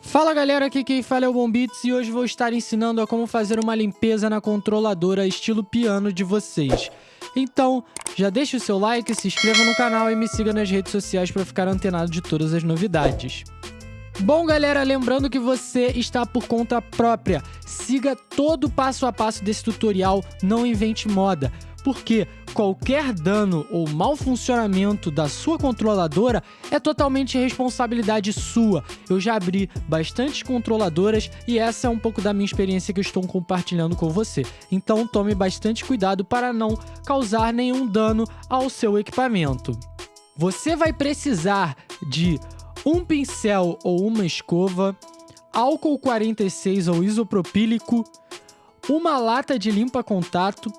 Fala galera, aqui quem fala é o Bombits e hoje vou estar ensinando a como fazer uma limpeza na controladora estilo piano de vocês. Então, já deixa o seu like, se inscreva no canal e me siga nas redes sociais para ficar antenado de todas as novidades. Bom, galera, lembrando que você está por conta própria. Siga todo o passo a passo desse tutorial, não invente moda porque qualquer dano ou mau funcionamento da sua controladora é totalmente responsabilidade sua. Eu já abri bastante controladoras e essa é um pouco da minha experiência que eu estou compartilhando com você. Então tome bastante cuidado para não causar nenhum dano ao seu equipamento. Você vai precisar de um pincel ou uma escova, álcool 46 ou isopropílico, uma lata de limpa-contato,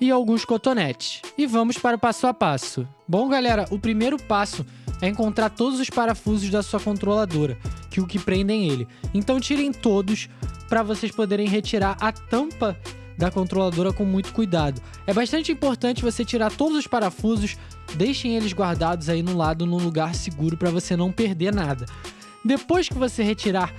e alguns cotonetes. E vamos para o passo a passo. Bom, galera, o primeiro passo é encontrar todos os parafusos da sua controladora, que o que prendem ele. Então tirem todos para vocês poderem retirar a tampa da controladora com muito cuidado. É bastante importante você tirar todos os parafusos, deixem eles guardados aí no lado, num lugar seguro para você não perder nada. Depois que você retirar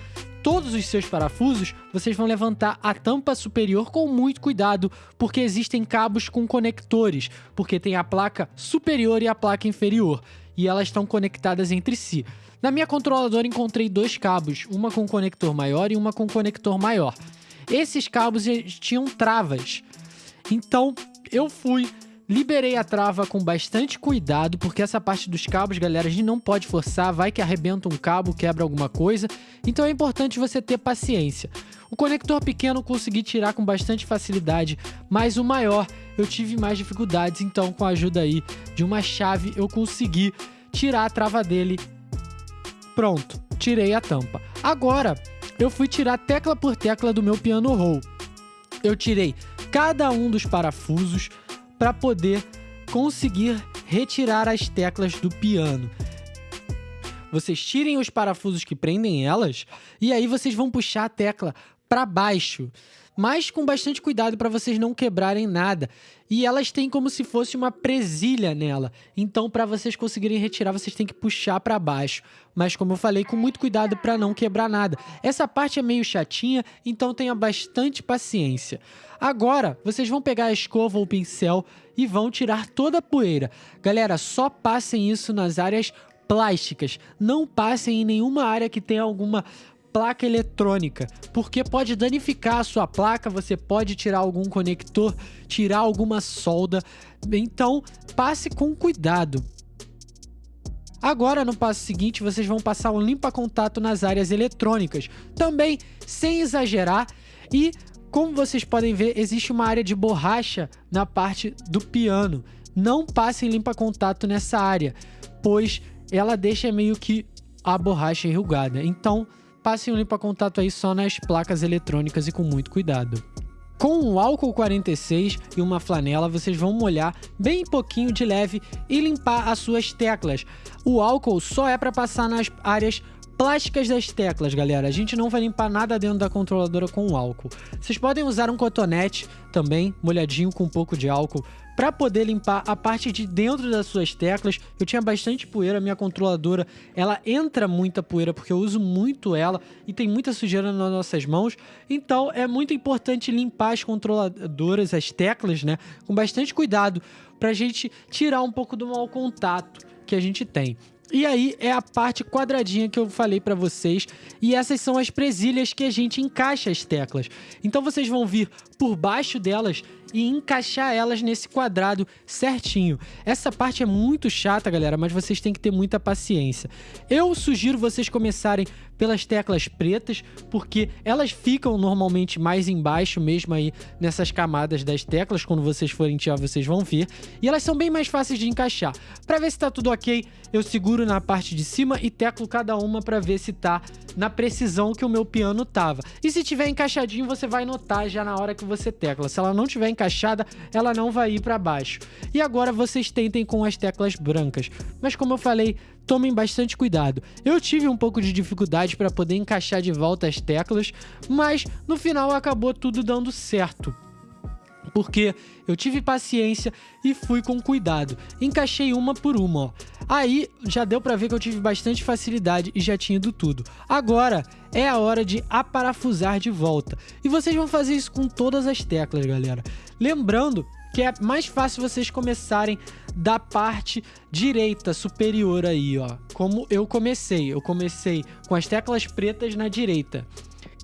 todos os seus parafusos, vocês vão levantar a tampa superior com muito cuidado, porque existem cabos com conectores, porque tem a placa superior e a placa inferior, e elas estão conectadas entre si. Na minha controladora encontrei dois cabos, uma com conector maior e uma com conector maior. Esses cabos tinham travas, então eu fui Liberei a trava com bastante cuidado, porque essa parte dos cabos, galera, a gente não pode forçar, vai que arrebenta um cabo, quebra alguma coisa, então é importante você ter paciência. O conector pequeno consegui tirar com bastante facilidade, mas o maior eu tive mais dificuldades, então com a ajuda aí de uma chave eu consegui tirar a trava dele. Pronto, tirei a tampa. Agora, eu fui tirar tecla por tecla do meu piano roll. Eu tirei cada um dos parafusos, para poder conseguir retirar as teclas do piano. Vocês tirem os parafusos que prendem elas e aí vocês vão puxar a tecla para baixo mas com bastante cuidado para vocês não quebrarem nada. E elas têm como se fosse uma presilha nela. Então, para vocês conseguirem retirar, vocês têm que puxar para baixo. Mas, como eu falei, com muito cuidado para não quebrar nada. Essa parte é meio chatinha, então tenha bastante paciência. Agora, vocês vão pegar a escova ou o pincel e vão tirar toda a poeira. Galera, só passem isso nas áreas plásticas. Não passem em nenhuma área que tenha alguma placa eletrônica, porque pode danificar a sua placa, você pode tirar algum conector, tirar alguma solda, então passe com cuidado. Agora, no passo seguinte, vocês vão passar um limpa-contato nas áreas eletrônicas, também sem exagerar e como vocês podem ver, existe uma área de borracha na parte do piano. Não passem limpa-contato nessa área, pois ela deixa meio que a borracha enrugada. Então, passe um limpa-contato aí só nas placas eletrônicas e com muito cuidado. Com um álcool 46 e uma flanela, vocês vão molhar bem pouquinho de leve e limpar as suas teclas. O álcool só é para passar nas áreas plásticas das teclas, galera. A gente não vai limpar nada dentro da controladora com álcool. Vocês podem usar um cotonete também, molhadinho com um pouco de álcool, para poder limpar a parte de dentro das suas teclas. Eu tinha bastante poeira, minha controladora, ela entra muita poeira porque eu uso muito ela e tem muita sujeira nas nossas mãos. Então é muito importante limpar as controladoras, as teclas, né, com bastante cuidado para a gente tirar um pouco do mau contato que a gente tem. E aí é a parte quadradinha que eu falei para vocês, e essas são as presilhas que a gente encaixa as teclas. Então vocês vão vir por baixo delas e encaixar elas nesse quadrado certinho. Essa parte é muito chata, galera, mas vocês têm que ter muita paciência. Eu sugiro vocês começarem pelas teclas pretas, porque elas ficam normalmente mais embaixo mesmo aí nessas camadas das teclas, quando vocês forem tirar vocês vão ver, e elas são bem mais fáceis de encaixar. Para ver se tá tudo ok, eu seguro na parte de cima e teclo cada uma para ver se tá na precisão que o meu piano tava. E se tiver encaixadinho, você vai notar já na hora que você tecla. Se ela não tiver encaixada, ela não vai ir para baixo. E agora vocês tentem com as teclas brancas. Mas como eu falei, tomem bastante cuidado. Eu tive um pouco de dificuldade para poder encaixar de volta as teclas, mas no final acabou tudo dando certo. porque eu tive paciência e fui com cuidado. Encaixei uma por uma, ó. Aí já deu pra ver que eu tive bastante facilidade e já tinha ido tudo. Agora é a hora de aparafusar de volta. E vocês vão fazer isso com todas as teclas, galera. Lembrando que é mais fácil vocês começarem da parte direita superior aí, ó. Como eu comecei. Eu comecei com as teclas pretas na direita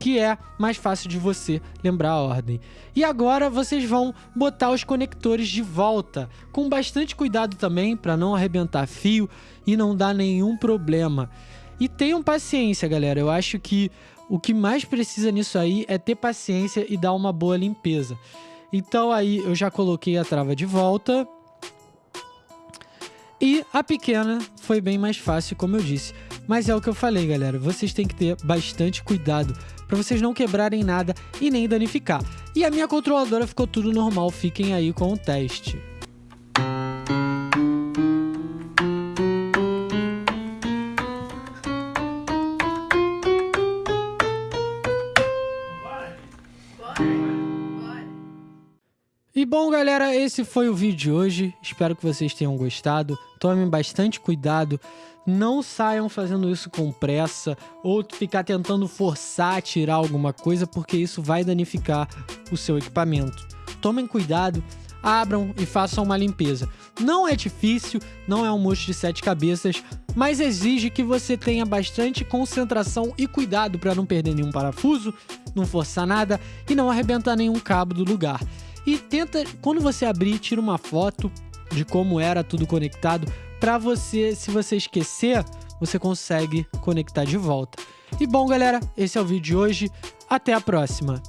que é mais fácil de você lembrar a ordem. E agora vocês vão botar os conectores de volta, com bastante cuidado também para não arrebentar fio e não dar nenhum problema. E tenham paciência, galera. Eu acho que o que mais precisa nisso aí é ter paciência e dar uma boa limpeza. Então aí eu já coloquei a trava de volta. E a pequena foi bem mais fácil, como eu disse. Mas é o que eu falei, galera. Vocês têm que ter bastante cuidado para vocês não quebrarem nada e nem danificar. E a minha controladora ficou tudo normal, fiquem aí com o teste. Bom, galera, esse foi o vídeo de hoje. Espero que vocês tenham gostado. Tomem bastante cuidado. Não saiam fazendo isso com pressa ou ficar tentando forçar tirar alguma coisa, porque isso vai danificar o seu equipamento. Tomem cuidado, abram e façam uma limpeza. Não é difícil, não é um monstro de sete cabeças, mas exige que você tenha bastante concentração e cuidado para não perder nenhum parafuso, não forçar nada e não arrebentar nenhum cabo do lugar. E tenta, quando você abrir, tira uma foto de como era tudo conectado, para você, se você esquecer, você consegue conectar de volta. E bom, galera, esse é o vídeo de hoje. Até a próxima!